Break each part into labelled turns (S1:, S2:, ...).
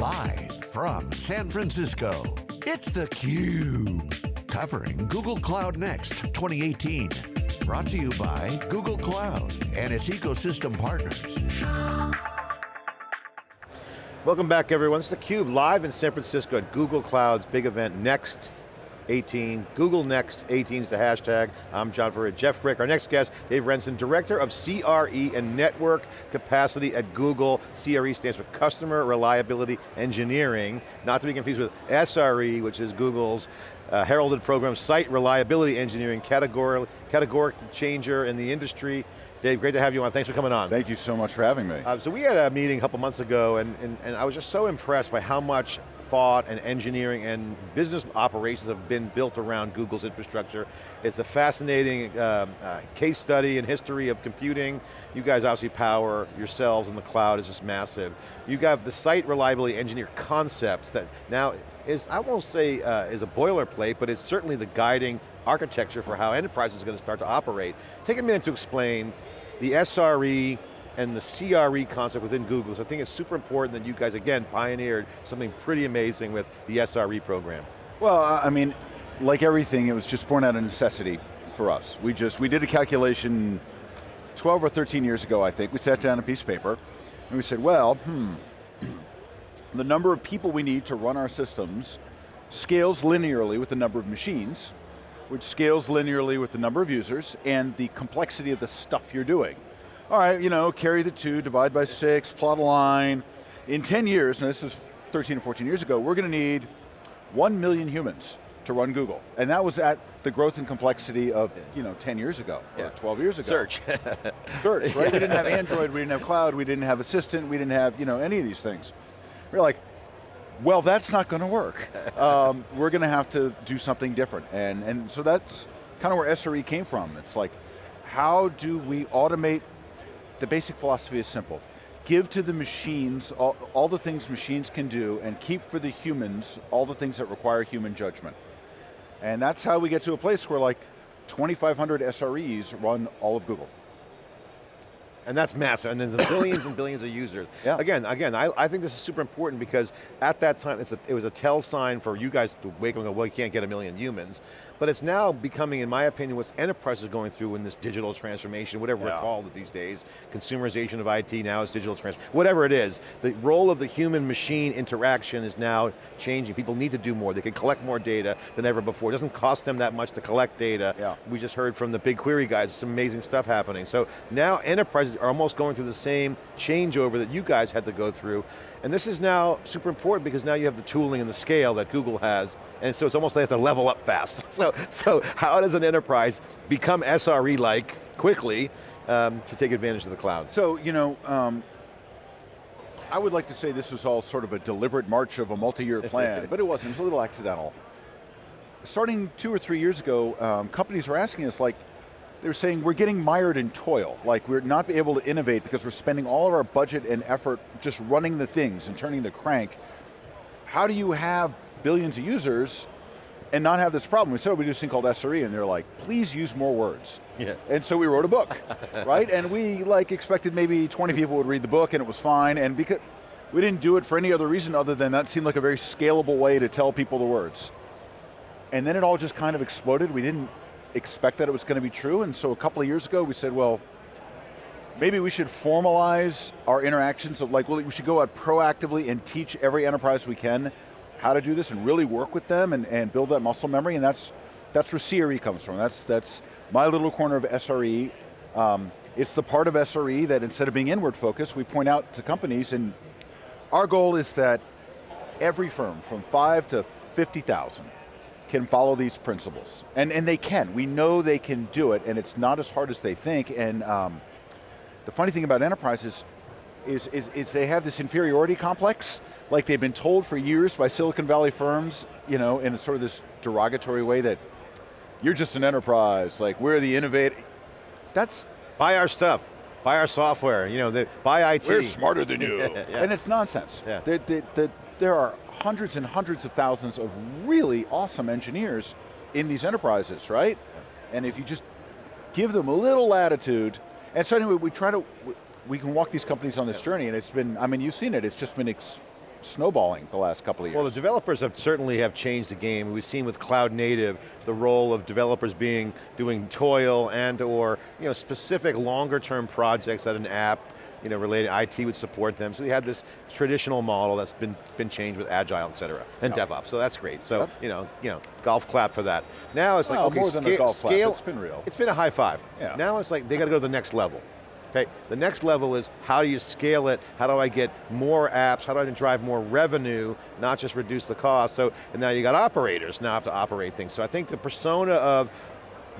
S1: Live from San Francisco, it's theCUBE. Covering Google Cloud Next 2018. Brought to you by Google Cloud and its ecosystem partners.
S2: Welcome back everyone, it's theCUBE live in San Francisco at Google Cloud's big event Next 18. Google Next 18 is the hashtag. I'm John Furrier, Jeff Frick. Our next guest, Dave Rensin, Director of CRE and Network Capacity at Google. CRE stands for Customer Reliability Engineering, not to be confused with SRE, which is Google's uh, heralded program, Site Reliability Engineering, categoric changer in the industry. Dave, great to have you on. Thanks for coming on.
S3: Thank you so much for having me.
S2: Uh, so we had a meeting a couple months ago and, and, and I was just so impressed by how much thought and engineering and business operations have been built around Google's infrastructure. It's a fascinating um, uh, case study and history of computing. You guys obviously power yourselves in the cloud is just massive. You have the site reliability engineer concept that now is, I won't say uh, is a boilerplate, but it's certainly the guiding architecture for how enterprises are going to start to operate. Take a minute to explain the SRE, and the CRE concept within Google. So I think it's super important that you guys, again, pioneered something pretty amazing with the SRE program.
S3: Well, I mean, like everything, it was just born out of necessity for us. We just, we did a calculation 12 or 13 years ago, I think. We sat down a piece of paper, and we said, well, hmm, the number of people we need to run our systems scales linearly with the number of machines, which scales linearly with the number of users, and the complexity of the stuff you're doing all right, you know, carry the two, divide by six, plot a line. In 10 years, and this is 13 or 14 years ago, we're going to need 1 million humans to run Google. And that was at the growth and complexity of, you know, 10 years ago, yeah. or 12 years ago.
S2: Search.
S3: Search, right? we didn't have Android, we didn't have cloud, we didn't have assistant, we didn't have, you know, any of these things. We're like, well, that's not going to work. Um, we're going to have to do something different. And, and so that's kind of where SRE came from. It's like, how do we automate the basic philosophy is simple. Give to the machines all, all the things machines can do and keep for the humans all the things that require human judgment. And that's how we get to a place where like 2,500 SREs run all of Google.
S2: And that's massive, and then the billions and billions of users. Yeah. Again, again, I, I think this is super important because at that time, a, it was a tell sign for you guys to wake up and go, well, you can't get a million humans. But it's now becoming, in my opinion, what enterprises are going through in this digital transformation, whatever yeah. we call it these days, consumerization of IT, now is digital transformation, whatever it is, the role of the human-machine interaction is now changing. People need to do more. They can collect more data than ever before. It doesn't cost them that much to collect data. Yeah. We just heard from the BigQuery guys, some amazing stuff happening. So now enterprises are almost going through the same changeover that you guys had to go through. And this is now super important because now you have the tooling and the scale that Google has, and so it's almost like they have to level up fast. So, so how does an enterprise become SRE-like quickly um, to take advantage of the cloud?
S3: So, you know, um, I would like to say this was all sort of a deliberate march of a multi-year plan, but it wasn't, it was a little accidental. Starting two or three years ago, um, companies were asking us like, they're saying we're getting mired in toil, like we're not able to innovate because we're spending all of our budget and effort just running the things and turning the crank. How do you have billions of users and not have this problem? We said we do this thing called SRE and they're like, please use more words. Yeah. And so we wrote a book, right? And we like expected maybe 20 people would read the book and it was fine and because we didn't do it for any other reason other than that seemed like a very scalable way to tell people the words. And then it all just kind of exploded. We didn't expect that it was going to be true, and so a couple of years ago we said, well, maybe we should formalize our interactions, of like well, we should go out proactively and teach every enterprise we can how to do this and really work with them and, and build that muscle memory, and that's, that's where CRE comes from. That's, that's my little corner of SRE. Um, it's the part of SRE that instead of being inward focused, we point out to companies, and our goal is that every firm, from five to 50,000, can follow these principles. And, and they can, we know they can do it and it's not as hard as they think and um, the funny thing about enterprises is, is, is they have this inferiority complex like they've been told for years by Silicon Valley firms, you know, in a sort of this derogatory way that you're just an enterprise, like we're the innovator. That's
S2: buy our stuff, buy our software, you know, the, buy IT.
S3: We're smarter than you. yeah. And it's nonsense. Yeah. The, the, the, there are hundreds and hundreds of thousands of really awesome engineers in these enterprises, right? And if you just give them a little latitude, and so anyway, we try to, we can walk these companies on this journey and it's been, I mean, you've seen it, it's just been snowballing the last couple of years.
S2: Well, the developers have certainly have changed the game. We've seen with cloud native, the role of developers being, doing toil and or you know, specific longer term projects that an app you know, related, IT would support them. So we had this traditional model that's been, been changed with Agile, et cetera, and yep. DevOps, so that's great. So, yep. you know, you know, golf clap for that. Now it's
S3: well,
S2: like, okay,
S3: more than a golf
S2: scale,
S3: clap. it's been real.
S2: It's been a high five. Yeah. Now it's like, they got to go to the next level. Okay, the next level is how do you scale it? How do I get more apps? How do I drive more revenue, not just reduce the cost? So, and now you got operators now have to operate things. So I think the persona of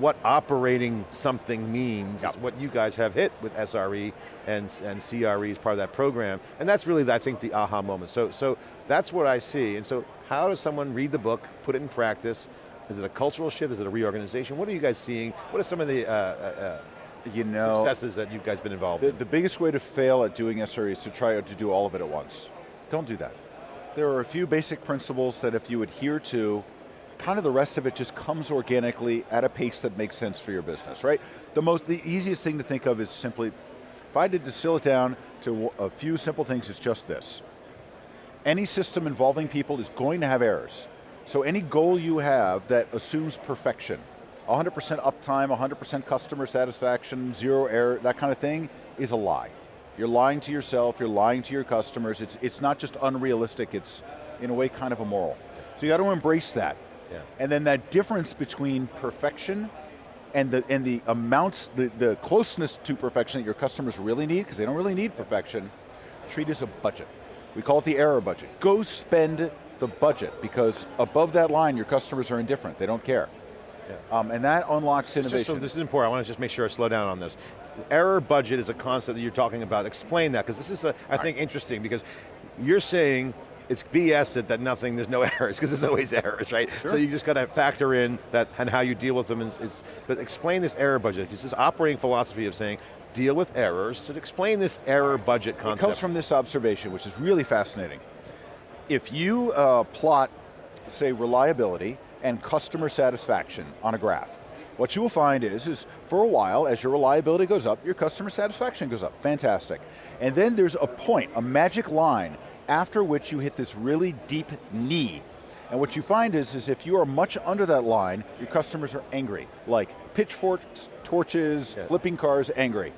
S2: what operating something means yep. is what you guys have hit with SRE and, and CRE as part of that program. And that's really, I think, the aha moment. So, so that's what I see. And so how does someone read the book, put it in practice? Is it a cultural shift? Is it a reorganization? What are you guys seeing? What are some of the uh, uh, uh you know, successes that you guys been involved
S3: the,
S2: in?
S3: The biggest way to fail at doing SRE is to try to do all of it at once. Don't do that. There are a few basic principles that if you adhere to, kind of the rest of it just comes organically at a pace that makes sense for your business, right? The most, the easiest thing to think of is simply, if I had to distill it down to a few simple things, it's just this. Any system involving people is going to have errors. So any goal you have that assumes perfection, 100% uptime, 100% customer satisfaction, zero error, that kind of thing, is a lie. You're lying to yourself, you're lying to your customers, it's, it's not just unrealistic, it's in a way kind of immoral. So you got to embrace that. Yeah. And then that difference between perfection and the, and the amounts, the, the closeness to perfection that your customers really need, because they don't really need perfection, treat it as a budget. We call it the error budget. Go spend the budget, because above that line, your customers are indifferent, they don't care. Yeah. Um, and that unlocks innovation.
S2: So this is important, I want to just make sure I slow down on this. Error budget is a concept that you're talking about. Explain that, because this is, a, I think, interesting, because you're saying it's BS that nothing, there's no errors, because there's always errors, right? Sure. So you just got to factor in that and how you deal with them. Is, is, but explain this error budget. It's this operating philosophy of saying, deal with errors. So explain this error budget concept.
S3: It comes from this observation, which is really fascinating. If you uh, plot, say, reliability and customer satisfaction on a graph, what you will find is, is for a while, as your reliability goes up, your customer satisfaction goes up, fantastic. And then there's a point, a magic line after which you hit this really deep knee. And what you find is, is if you are much under that line, your customers are angry, like pitchforks, torches, yes. flipping cars, angry.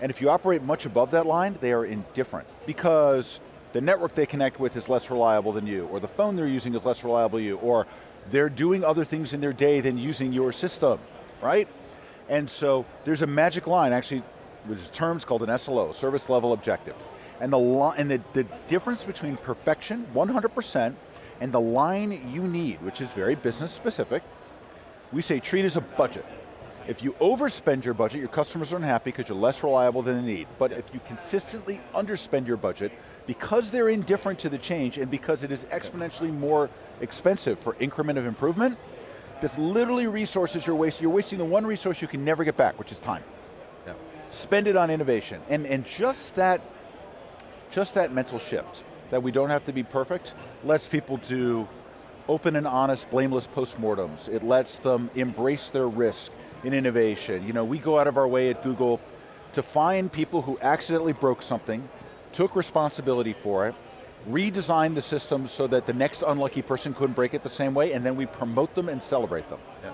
S3: And if you operate much above that line, they are indifferent because the network they connect with is less reliable than you, or the phone they're using is less reliable than you, or they're doing other things in their day than using your system, right? And so there's a magic line, actually, which is terms called an SLO, service level objective. And the, and the, the difference between perfection, 100%, and the line you need, which is very business specific, we say treat as a budget. If you overspend your budget, your customers are unhappy because you're less reliable than they need. But if you consistently underspend your budget, because they're indifferent to the change and because it is exponentially more expensive for increment of improvement, that's literally resources you're wasting. You're wasting the one resource you can never get back, which is time. Yeah. Spend it on innovation. And, and just that just that mental shift, that we don't have to be perfect, lets people do open and honest, blameless postmortems. It lets them embrace their risk in innovation. You know, we go out of our way at Google to find people who accidentally broke something, took responsibility for it, redesigned the system so that the next unlucky person couldn't break it the same way, and then we promote them and celebrate them.
S2: Yeah.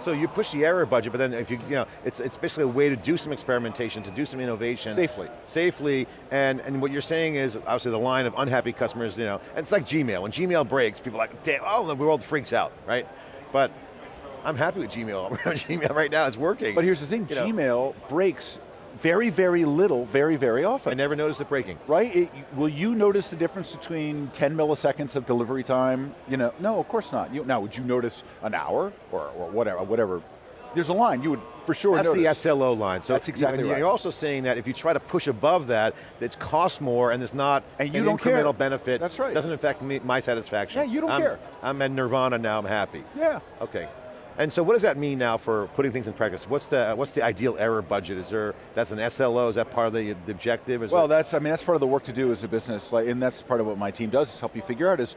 S2: So you push the error budget, but then if you, you know, it's, it's basically a way to do some experimentation, to do some innovation.
S3: Safely.
S2: Safely, and, and what you're saying is, obviously the line of unhappy customers, you know, and it's like Gmail, when Gmail breaks, people are like, damn, oh, the world freaks out, right? But I'm happy with Gmail. I'm on Gmail right now, it's working.
S3: But here's the thing, you Gmail know. breaks very, very little, very, very often.
S2: I never noticed it breaking.
S3: Right, it, will you notice the difference between 10 milliseconds of delivery time? You know, no, of course not. You, now, would you notice an hour or, or whatever, whatever? There's a line, you would for sure
S2: That's
S3: notice.
S2: the SLO line. So
S3: That's exactly
S2: you,
S3: right.
S2: You're also saying that if you try to push above that, it's cost more and there's not
S3: and you
S2: an
S3: don't
S2: incremental
S3: care.
S2: benefit.
S3: That's right.
S2: Doesn't affect me, my satisfaction.
S3: Yeah, you don't
S2: I'm,
S3: care.
S2: I'm in nirvana now, I'm happy.
S3: Yeah.
S2: Okay. And so what does that mean now for putting things in practice? What's the what's the ideal error budget? Is there, that's an SLO, is that part of the, the objective? Is
S3: well, that's, I mean, that's part of the work to do as a business, like, and that's part of what my team does, is help you figure out is,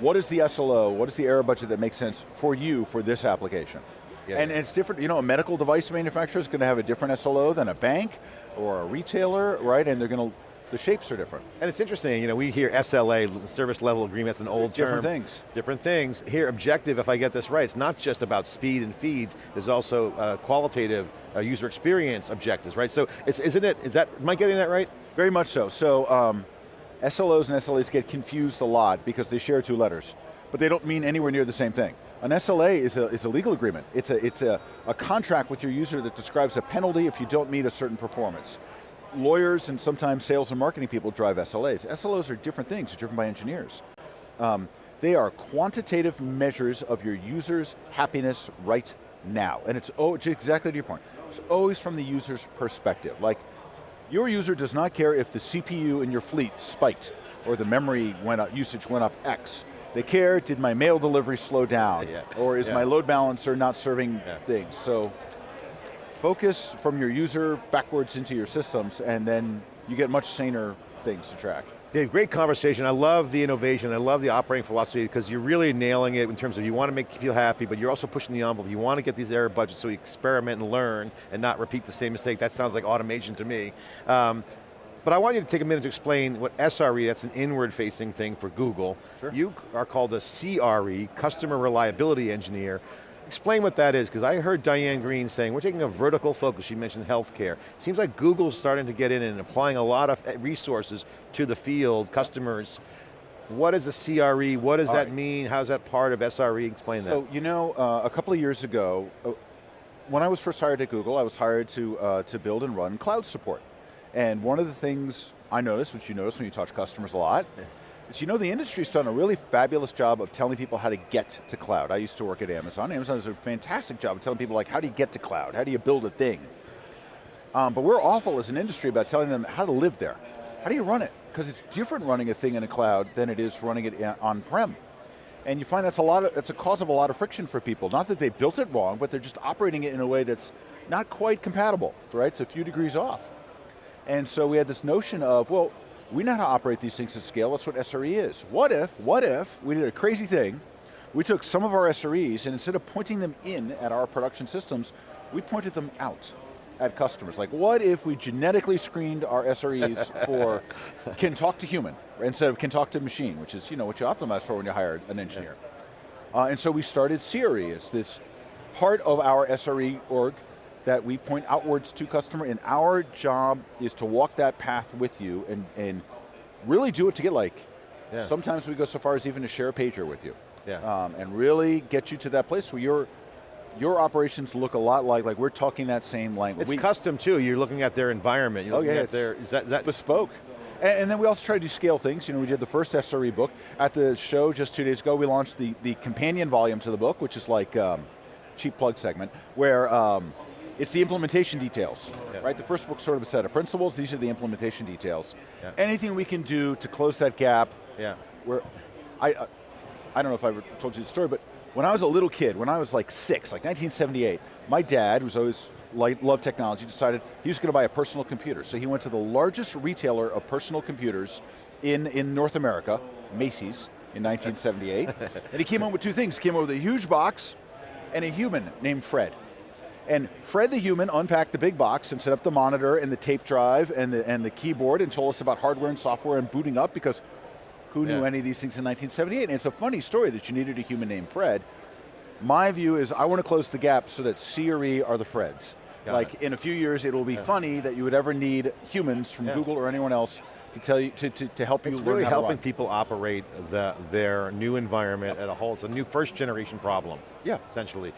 S3: what is the SLO, what is the error budget that makes sense for you for this application? Yeah, and, yeah. and it's different, you know, a medical device manufacturer is going to have a different SLO than a bank or a retailer, right? And they're going to the shapes are different.
S2: And it's interesting, you know, we hear SLA, service level agreement, that's an old
S3: Different
S2: term.
S3: things.
S2: Different things. Here, objective, if I get this right, it's not just about speed and feeds, there's also uh, qualitative uh, user experience objectives, right? So, it's, isn't it, is that, am I getting that right?
S3: Very much so. So, um, SLOs and SLAs get confused a lot because they share two letters, but they don't mean anywhere near the same thing. An SLA is a, is a legal agreement. It's, a, it's a, a contract with your user that describes a penalty if you don't meet a certain performance. Lawyers and sometimes sales and marketing people drive SLAs. SLOs are different things, they're driven by engineers. Um, they are quantitative measures of your user's happiness right now. And it's oh, exactly to your point. It's always from the user's perspective. Like, your user does not care if the CPU in your fleet spiked or the memory went up, usage went up X. They care, did my mail delivery slow down?
S2: Yeah.
S3: Or is
S2: Yeah.
S3: my load balancer not serving
S2: Yeah.
S3: things? So focus from your user backwards into your systems and then you get much saner things to track.
S2: Dave, great conversation. I love the innovation. I love the operating philosophy because you're really nailing it in terms of you want to make people happy, but you're also pushing the envelope. You want to get these error budgets so you experiment and learn and not repeat the same mistake. That sounds like automation to me. Um, but I want you to take a minute to explain what SRE, that's an inward facing thing for Google.
S3: Sure.
S2: You are called a CRE, Customer Reliability Engineer. Explain what that is, because I heard Diane Greene saying, we're taking a vertical focus, she mentioned healthcare. Seems like Google's starting to get in and applying a lot of resources to the field, customers. What is a CRE, what does
S3: All
S2: that
S3: right.
S2: mean, how's that part of SRE, explain
S3: So,
S2: that.
S3: So, you know, uh, a couple of years ago, uh, when I was first hired at Google, I was hired to, uh, to build and run cloud support. And one of the things I noticed, which you notice when you talk to customers a lot, you know the industry's done a really fabulous job of telling people how to get to cloud. I used to work at Amazon. Amazon does a fantastic job of telling people like, how do you get to cloud? How do you build a thing? Um, but we're awful as an industry about telling them how to live there. How do you run it? Because it's different running a thing in a cloud than it is running it on-prem. And you find that's a lot of, that's a cause of a lot of friction for people. Not that they built it wrong, but they're just operating it in a way that's not quite compatible, right? It's a few degrees off. And so we had this notion of, well, we know how to operate these things at scale, that's what SRE is. What if, what if, we did a crazy thing, we took some of our SREs and instead of pointing them in at our production systems, we pointed them out at customers. Like what if we genetically screened our SREs for can talk to human instead of can talk to machine, which is you know what you optimize for when you hire an engineer. Uh, and so we started CRE as this part of our SRE org that we point outwards to customer and our job is to walk that path with you and, and really do it to get like,
S2: Yeah.
S3: sometimes we go so far as even to share a pager with you.
S2: Yeah.
S3: Um, and really get you to that place where your, your operations look a lot like, like we're talking that same language.
S2: It's
S3: We-
S2: custom too, you're looking at their environment, you're
S3: Oh,
S2: looking
S3: yeah,
S2: at their, is that, is that
S3: bespoke. And, and then we also try to do scale things. You know, we did the first SRE book. At the show just two days ago, we launched the, the companion volume to the book, which is like um, cheap plug segment, where um, it's the implementation details,
S2: Yeah.
S3: right? The first book's sort of a set of principles, these are the implementation details.
S2: Yeah.
S3: Anything we can do to close that gap,
S2: yeah.
S3: where I, uh, I don't know if I ever told you the story, but when I was a little kid, when I was like six, like 1978, my dad, who's always like, loved technology, decided he was going to buy a personal computer. So he went to the largest retailer of personal computers in, in North America, Macy's, in 1978. and he came home with two things. He came home with a huge box and a human named Fred. And Fred the human unpacked the big box and set up the monitor and the tape drive and the, and the keyboard and told us about hardware and software and booting up because who knew any of these things in 1978? And it's a funny story that you needed a human named Fred. My view is I want to close the gap so that CRE are the Freds.
S2: Got
S3: like in a few years, it will be funny that you would ever need humans from
S2: Yeah.
S3: Google or anyone else to tell you to, to, to help
S2: It's
S3: you learn
S2: really helping people operate the, their new environment at a whole, it's a new first generation problem.
S3: Yeah.
S2: Essentially.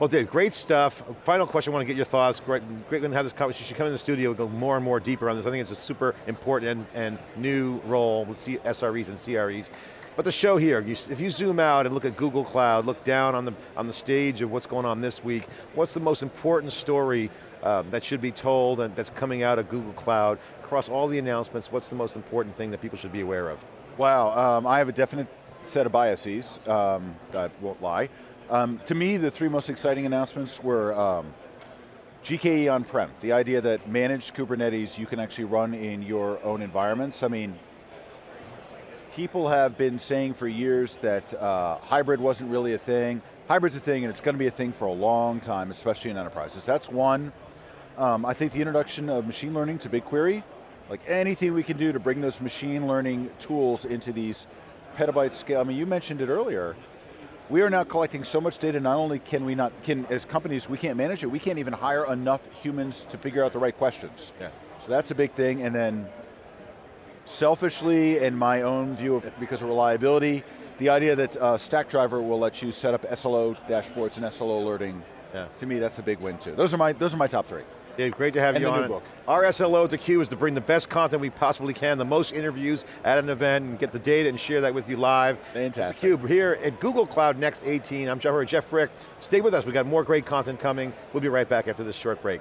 S2: Well Dave, great stuff. Final question, I want to get your thoughts. Great, great to have this conversation. Come in the studio go more and more deeper on this. I think it's a super important and, and new role with C SREs and CREs. But the show here, if you zoom out and look at Google Cloud, look down on the, on the stage of what's going on this week, what's the most important story um, that should be told and that's coming out of Google Cloud? Across all the announcements, what's the most important thing that people should be aware of?
S3: Wow, um, I have a definite set of biases, um, I won't lie. Um, to me, the three most exciting announcements were um, GKE on-prem, the idea that managed Kubernetes you can actually run in your own environments. I mean, people have been saying for years that uh, hybrid wasn't really a thing. Hybrid's a thing and it's going to be a thing for a long time, especially in enterprises. That's one. Um, I think the introduction of machine learning to BigQuery Like anything we can do to bring those machine learning tools into these petabyte scale. I mean, you mentioned it earlier. We are now collecting so much data, not only can we not, can as companies, we can't manage it, we can't even hire enough humans to figure out the right questions.
S2: Yeah.
S3: So that's a big thing, and then selfishly, in my own view of, because of reliability, the idea that uh, Stackdriver will let you set up SLO dashboards and SLO alerting,
S2: Yeah.
S3: to me that's a big win too. Those are my, those are my top three.
S2: Dave, great to have
S3: And
S2: you
S3: the new
S2: on.
S3: book.
S2: Our SLO at theCUBE is to bring the best content we possibly can, the most interviews at an event, and get the data and share that with you live.
S3: Fantastic.
S2: It's theCUBE here at Google Cloud Next 18. I'm Jeff, Jeff Frick. Stay with us, we got more great content coming. We'll be right back after this short break.